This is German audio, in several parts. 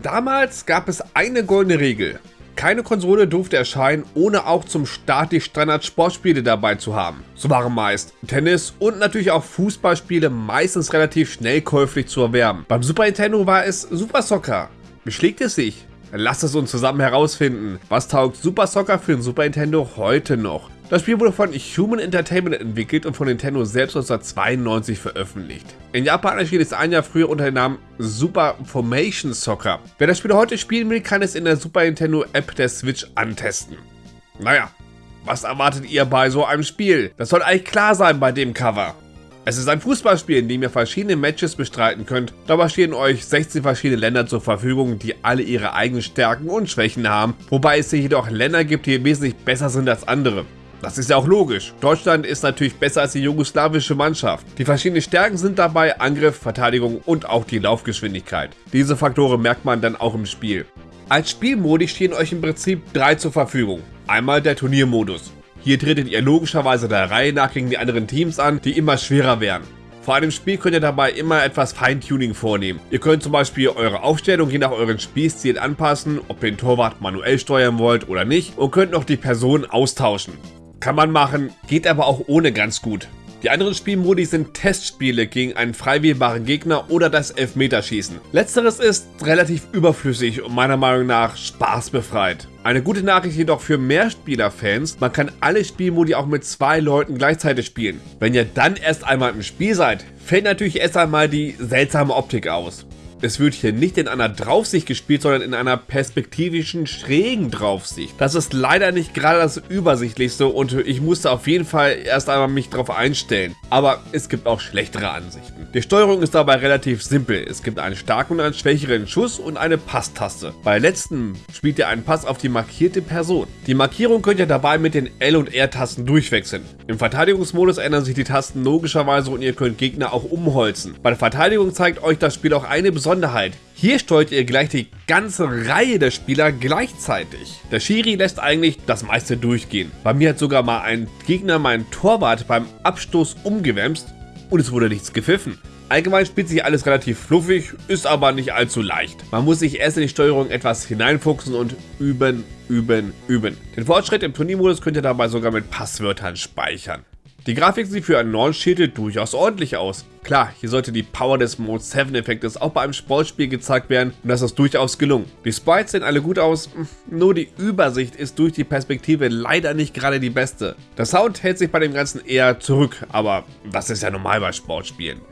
Damals gab es eine goldene Regel. Keine Konsole durfte erscheinen, ohne auch zum Start die Standard-Sportspiele dabei zu haben. So waren meist Tennis und natürlich auch Fußballspiele meistens relativ schnell käuflich zu erwerben. Beim Super Nintendo war es Super Soccer. Beschlägt es sich? Lasst es uns zusammen herausfinden. Was taugt Super Soccer für den Super Nintendo heute noch? Das Spiel wurde von Human Entertainment entwickelt und von Nintendo selbst 1992 veröffentlicht. In Japan erschien es ein Jahr früher unter dem Namen Super Formation Soccer. Wer das Spiel heute spielen will, kann es in der Super Nintendo App der Switch antesten. Naja, was erwartet ihr bei so einem Spiel? Das soll eigentlich klar sein bei dem Cover. Es ist ein Fußballspiel, in dem ihr verschiedene Matches bestreiten könnt. Dabei stehen euch 16 verschiedene Länder zur Verfügung, die alle ihre eigenen Stärken und Schwächen haben, wobei es hier jedoch Länder gibt, die wesentlich besser sind als andere. Das ist ja auch logisch. Deutschland ist natürlich besser als die jugoslawische Mannschaft. Die verschiedenen Stärken sind dabei Angriff, Verteidigung und auch die Laufgeschwindigkeit. Diese Faktoren merkt man dann auch im Spiel. Als Spielmodi stehen euch im Prinzip drei zur Verfügung. Einmal der Turniermodus. Hier tretet ihr logischerweise der Reihe nach gegen die anderen Teams an, die immer schwerer werden. Vor einem Spiel könnt ihr dabei immer etwas Feintuning vornehmen. Ihr könnt zum Beispiel eure Aufstellung je nach euren Spielstil anpassen, ob ihr den Torwart manuell steuern wollt oder nicht und könnt noch die Person austauschen. Kann man machen, geht aber auch ohne ganz gut. Die anderen Spielmodi sind Testspiele gegen einen frei wählbaren Gegner oder das Elfmeterschießen. Letzteres ist relativ überflüssig und meiner Meinung nach spaßbefreit. Eine gute Nachricht jedoch für Mehrspieler-Fans, man kann alle Spielmodi auch mit zwei Leuten gleichzeitig spielen. Wenn ihr dann erst einmal im Spiel seid, fällt natürlich erst einmal die seltsame Optik aus. Es wird hier nicht in einer Draufsicht gespielt, sondern in einer perspektivischen schrägen Draufsicht. Das ist leider nicht gerade das Übersichtlichste und ich musste auf jeden Fall erst einmal mich darauf einstellen. Aber es gibt auch schlechtere Ansichten. Die Steuerung ist dabei relativ simpel. Es gibt einen starken und einen schwächeren Schuss und eine Passtaste. Bei letzten spielt ihr einen Pass auf die markierte Person. Die Markierung könnt ihr dabei mit den L- und R-Tasten durchwechseln. Im Verteidigungsmodus ändern sich die Tasten logischerweise und ihr könnt Gegner auch umholzen. Bei der Verteidigung zeigt euch das Spiel auch eine besondere Besonderheit. Hier steuert ihr gleich die ganze Reihe der Spieler gleichzeitig. Der Schiri lässt eigentlich das meiste durchgehen. Bei mir hat sogar mal ein Gegner meinen Torwart beim Abstoß umgewämst und es wurde nichts gepfiffen. Allgemein spielt sich alles relativ fluffig, ist aber nicht allzu leicht. Man muss sich erst in die Steuerung etwas hineinfuchsen und üben, üben, üben. Den Fortschritt im Turniermodus könnt ihr dabei sogar mit Passwörtern speichern. Die Grafik sieht für einen Launch-Titel durchaus ordentlich aus. Klar, hier sollte die Power des Mode 7 Effektes auch bei einem Sportspiel gezeigt werden und das ist durchaus gelungen. Die Sprites sehen alle gut aus, nur die Übersicht ist durch die Perspektive leider nicht gerade die beste. Der Sound hält sich bei dem Ganzen eher zurück, aber das ist ja normal bei Sportspielen.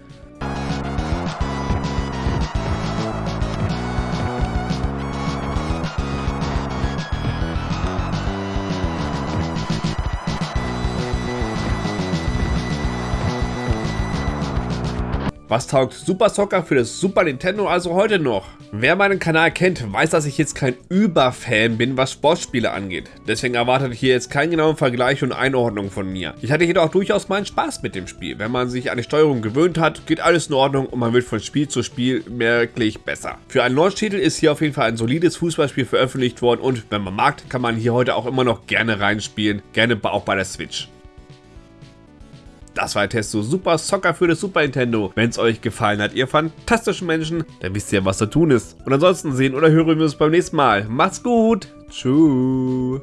Was taugt Super Soccer für das Super Nintendo also heute noch? Wer meinen Kanal kennt, weiß, dass ich jetzt kein Überfan bin, was Sportspiele angeht. Deswegen erwartet hier jetzt keinen genauen Vergleich und Einordnung von mir. Ich hatte jedoch durchaus meinen Spaß mit dem Spiel. Wenn man sich an die Steuerung gewöhnt hat, geht alles in Ordnung und man wird von Spiel zu Spiel merklich besser. Für einen Launch-Titel ist hier auf jeden Fall ein solides Fußballspiel veröffentlicht worden und wenn man mag, kann man hier heute auch immer noch gerne reinspielen, gerne auch bei der Switch. Das war der Test zu Super Soccer für das Super Nintendo. Wenn es euch gefallen hat, ihr fantastischen Menschen, dann wisst ihr, was zu tun ist. Und ansonsten sehen oder hören wir uns beim nächsten Mal. Macht's gut. Tschüss.